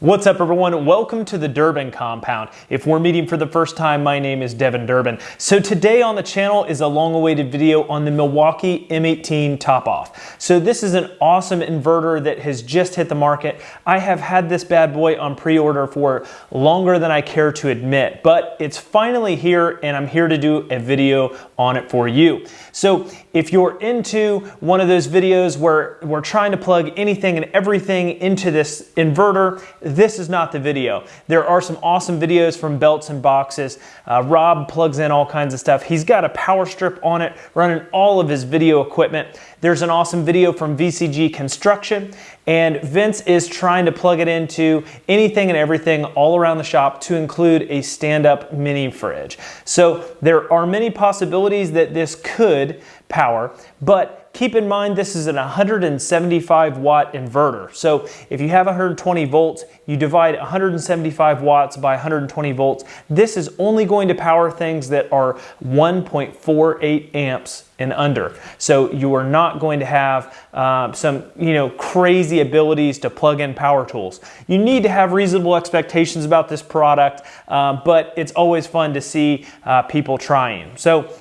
What's up everyone? Welcome to the Durbin compound. If we're meeting for the first time, my name is Devin Durbin. So today on the channel is a long awaited video on the Milwaukee M18 top off. So this is an awesome inverter that has just hit the market. I have had this bad boy on pre-order for longer than I care to admit, but it's finally here and I'm here to do a video on it for you. So if you're into one of those videos where we're trying to plug anything and everything into this inverter, this is not the video. There are some awesome videos from Belts and Boxes. Uh, Rob plugs in all kinds of stuff. He's got a power strip on it running all of his video equipment. There's an awesome video from VCG Construction and Vince is trying to plug it into anything and everything all around the shop to include a stand-up mini fridge. So there are many possibilities that this could power, but Keep in mind this is an 175 watt inverter. So if you have 120 volts, you divide 175 watts by 120 volts. This is only going to power things that are 1.48 amps and under. So you are not going to have uh, some you know crazy abilities to plug in power tools. You need to have reasonable expectations about this product, uh, but it's always fun to see uh, people trying. So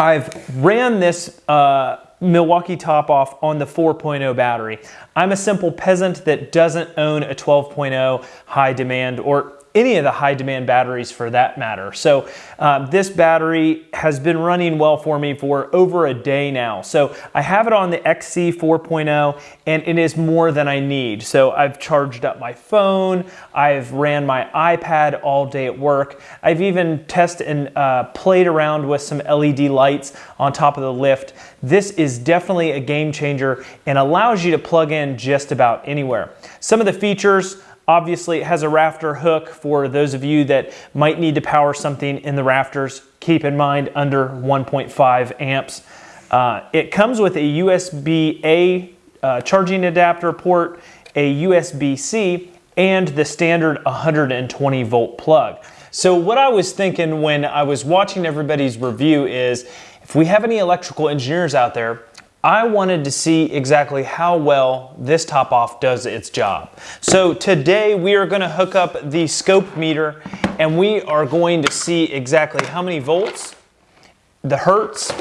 I've ran this uh, Milwaukee top off on the 4.0 battery. I'm a simple peasant that doesn't own a 12.0 high demand or any of the high demand batteries for that matter. So um, this battery has been running well for me for over a day now. So I have it on the XC 4.0 and it is more than I need. So I've charged up my phone, I've ran my iPad all day at work. I've even tested and uh, played around with some LED lights on top of the lift. This is definitely a game changer and allows you to plug in just about anywhere. Some of the features, Obviously, it has a rafter hook for those of you that might need to power something in the rafters. Keep in mind under 1.5 amps. Uh, it comes with a USB-A uh, charging adapter port, a USB-C, and the standard 120 volt plug. So what I was thinking when I was watching everybody's review is, if we have any electrical engineers out there, I wanted to see exactly how well this top off does its job. So today we are gonna hook up the scope meter and we are going to see exactly how many volts, the hertz,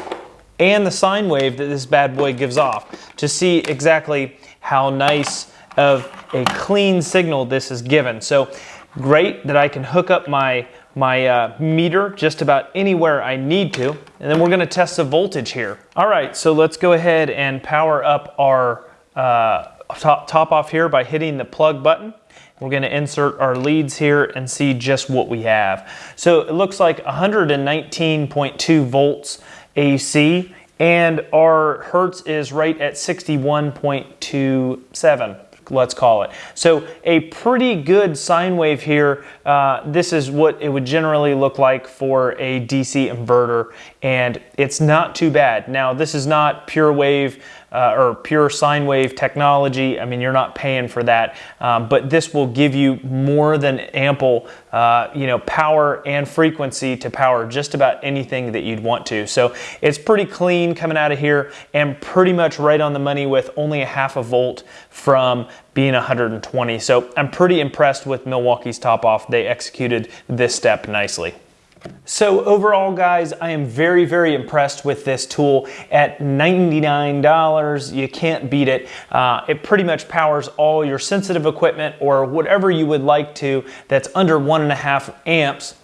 and the sine wave that this bad boy gives off to see exactly how nice of a clean signal this is given. So great that I can hook up my my uh, meter just about anywhere I need to. And then we're gonna test the voltage here. All right, so let's go ahead and power up our uh, top, top off here by hitting the plug button. We're gonna insert our leads here and see just what we have. So it looks like 119.2 volts AC and our Hertz is right at 61.27 let's call it. So a pretty good sine wave here. Uh, this is what it would generally look like for a DC inverter and it's not too bad. Now this is not pure wave uh, or pure sine wave technology. I mean, you're not paying for that, um, but this will give you more than ample, uh, you know, power and frequency to power just about anything that you'd want to. So it's pretty clean coming out of here and pretty much right on the money with only a half a volt from being 120. So I'm pretty impressed with Milwaukee's top off. They executed this step nicely. So overall guys, I am very, very impressed with this tool at $99. You can't beat it. Uh, it pretty much powers all your sensitive equipment or whatever you would like to that's under one and a half amps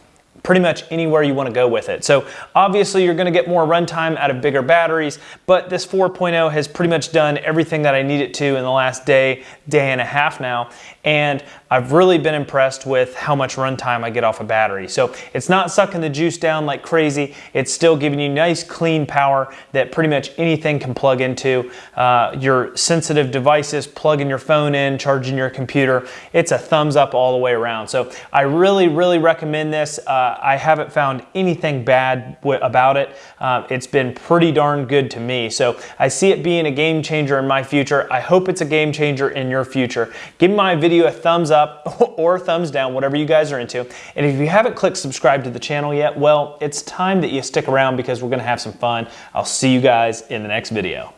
pretty much anywhere you want to go with it. So obviously you're going to get more runtime out of bigger batteries, but this 4.0 has pretty much done everything that I need it to in the last day, day and a half now. And I've really been impressed with how much runtime I get off a battery. So it's not sucking the juice down like crazy. It's still giving you nice clean power that pretty much anything can plug into. Uh, your sensitive devices, plugging your phone in, charging your computer. It's a thumbs up all the way around. So I really, really recommend this. Uh, I haven't found anything bad about it. Uh, it's been pretty darn good to me. So I see it being a game changer in my future. I hope it's a game changer in your future. Give my video a thumbs up or thumbs down, whatever you guys are into. And if you haven't clicked subscribe to the channel yet, well, it's time that you stick around because we're gonna have some fun. I'll see you guys in the next video.